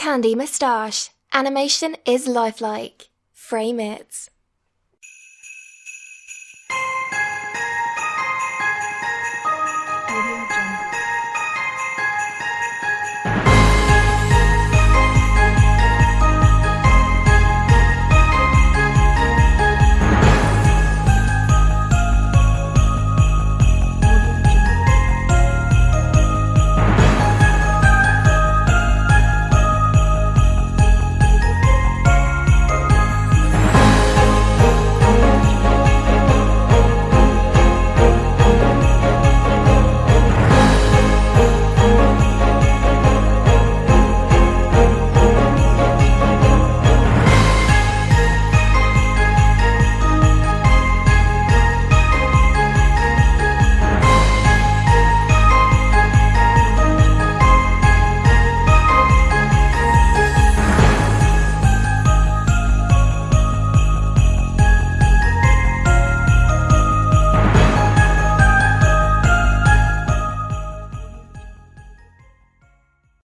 Candy Moustache. Animation is lifelike. Frame it.